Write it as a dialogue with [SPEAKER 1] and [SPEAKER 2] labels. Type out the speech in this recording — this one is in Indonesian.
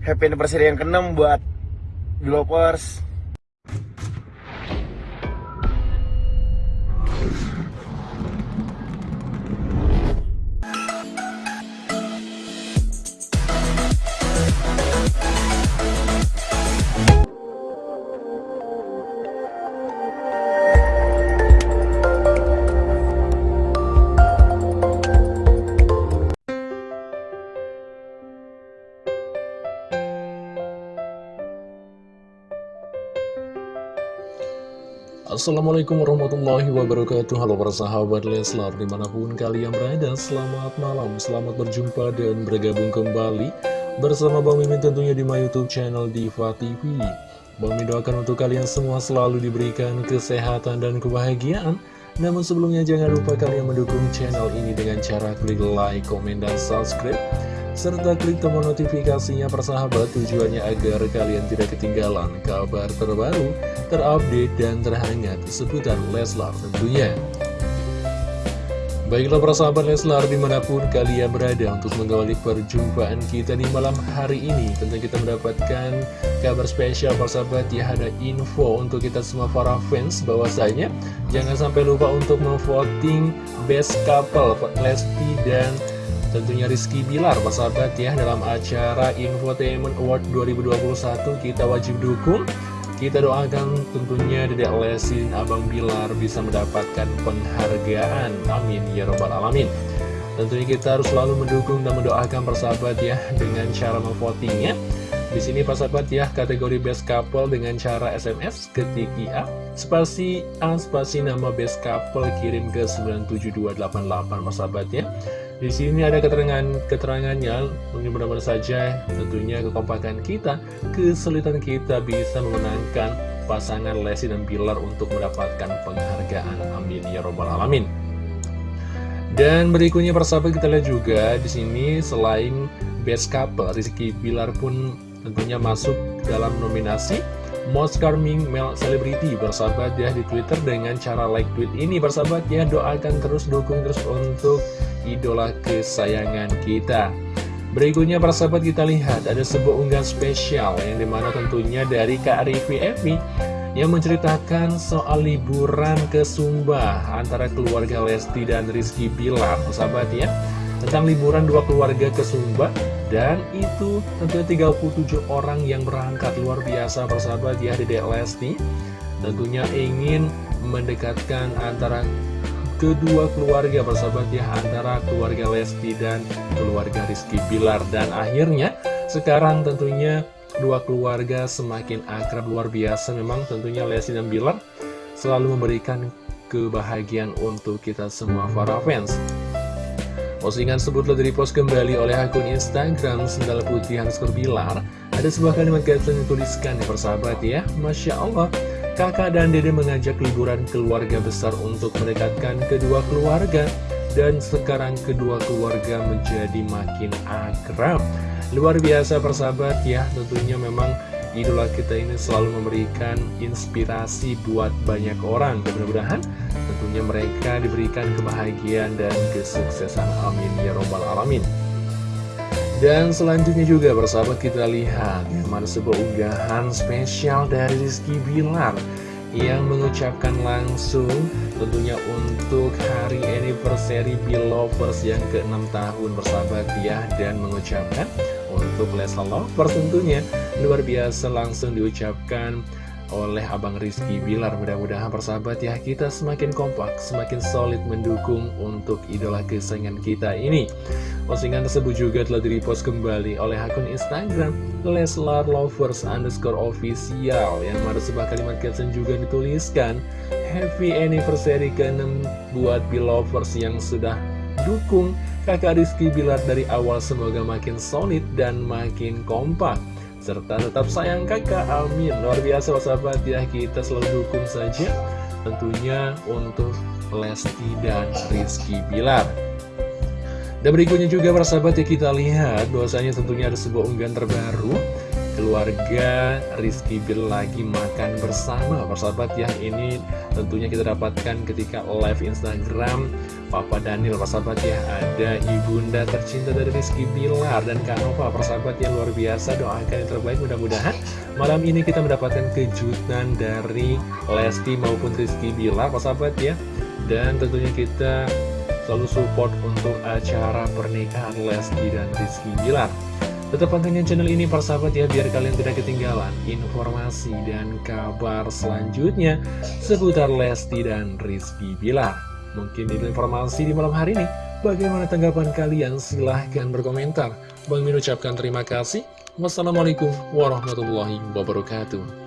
[SPEAKER 1] happy anniversary yang ke-6 buat Belovers.
[SPEAKER 2] Assalamualaikum warahmatullahi wabarakatuh. Halo para sahabat Leslar Di mana pun kalian berada Selamat malam, selamat berjumpa dan bergabung kembali Bersama Bang Mimin tentunya di my youtube channel Diva TV Bang Mimin doakan untuk kalian semua selalu diberikan kesehatan dan kebahagiaan. Namun sebelumnya jangan lupa kalian mendukung channel ini dengan cara klik like, komen, dan subscribe serta klik tombol notifikasinya persahabat tujuannya agar kalian tidak ketinggalan kabar terbaru, terupdate, dan terhangat seputar Leslar tentunya. Baiklah persahabat Leslar di mana pun kalian berada untuk mengawali perjumpaan kita di malam hari ini Tentu kita mendapatkan kabar spesial persahabat ya ada info untuk kita semua para fans bahwasanya Jangan sampai lupa untuk memvoting best couple Lesti dan Tentunya Rizky Bilar, persahabat ya, dalam acara Infotainment Award 2021 kita wajib dukung. Kita doakan tentunya Dedek Lesti dan Abang Bilar bisa mendapatkan penghargaan. Amin ya robbal alamin. Tentunya kita harus selalu mendukung dan mendoakan persahabat ya dengan cara memvotingnya. Di sini persahabat ya kategori best couple dengan cara SMS ketik IA spasi A spasi nama best couple kirim ke 97288 persahabat ya. Di sini ada keterangan keterangannya, mungkin mudah-mudahan saja tentunya kekompakan kita, kesulitan kita bisa memenangkan pasangan Lesti dan Bilar untuk mendapatkan penghargaan. Amin ya robbal alamin. Dan berikutnya persahabat kita lihat juga di sini selain best couple, Rizky Bilar pun tentunya masuk dalam nominasi Most Charming Male Celebrity bersahabat ya di Twitter dengan cara like tweet ini. Bersahabat ya doakan terus dukung terus untuk idola kesayangan kita. Berikutnya para kita lihat ada sebuah unggahan spesial yang di mana tentunya dari Kak Rivi Evi yang menceritakan soal liburan ke Sumba antara keluarga Lesti dan Rizky Bilar. Sahabat ya tentang liburan dua keluarga ke Sumba dan itu tentunya 37 orang yang berangkat. Luar biasa persahabat ya Dedek Lesti. Tentunya ingin mendekatkan antara kedua keluarga bersahabat ya antara keluarga Lesti dan keluarga Rizky Bilar. Dan akhirnya sekarang tentunya dua keluarga semakin akrab. Luar biasa memang tentunya Lesti dan Bilar selalu memberikan kebahagiaan untuk kita semua para fans Postingan tersebut telah direpost kembali oleh akun Instagram Sendal Putih Hanskor Bilar Ada sebuah kalimat caption yang tuliskan ya persahabat ya Masya Allah. Kakak dan Dede mengajak liburan keluarga besar untuk mendekatkan kedua keluarga. Dan sekarang kedua keluarga menjadi makin akrab. Luar biasa persahabat ya, tentunya memang idola kita ini selalu memberikan inspirasi buat banyak orang. Dan mudah-mudahan tentunya mereka diberikan kebahagiaan dan kesuksesan. Amin ya robbal alamin. Dan selanjutnya juga bersahabat kita lihat mana sebuah unggahan spesial dari Rizky Bilar yang mengucapkan langsung tentunya untuk hari anniversary Belovers yang ke-6 tahun bersahabat ya dan mengucapkan untuk Leslie Lovers tentunya luar biasa langsung diucapkan oleh Abang Rizky Bilar. Mudah-mudahan persahabat ya kita semakin kompak, semakin solid mendukung untuk idola kesayangan kita ini. Postingan tersebut juga telah direpost kembali oleh akun Instagram Leslar Lovers underscore official Yang mana sebuah kalimat caption juga dituliskan Happy anniversary ke-6 buat Belovers yang sudah dukung. Kakak Rizky Bilar dari awal semoga makin solid dan makin kompak serta tetap sayang kakak, amin. Luar biasa sahabat. Ya, kita selalu dukung saja tentunya untuk Lesti dan Rizky Bilar. Dan berikutnya juga persahabat ya kita lihat bahwasanya tentunya ada sebuah unggahan terbaru. Keluarga Rizky Bilar lagi makan bersama. Persahabat ya ini tentunya kita dapatkan ketika live Instagram Papa Daniel, persahabat ya, ada ibunda tercinta dari Rizky Bilar dan Kak Nova, persahabat yang luar biasa, doakan yang terbaik mudah-mudahan malam ini kita mendapatkan kejutan dari Lesti maupun Rizky Bilar, persahabat ya, dan tentunya kita selalu support untuk acara pernikahan Lesti dan Rizky Bilar. Tetap pantengin channel ini persahabat ya biar kalian tidak ketinggalan informasi dan kabar selanjutnya seputar Lesti dan Rizky Bilar. Mungkin itu informasi di malam hari ini. Bagaimana tanggapan kalian? Silahkan berkomentar. Bang Min ucapkan terima kasih. Wassalamualaikum warahmatullahi wabarakatuh.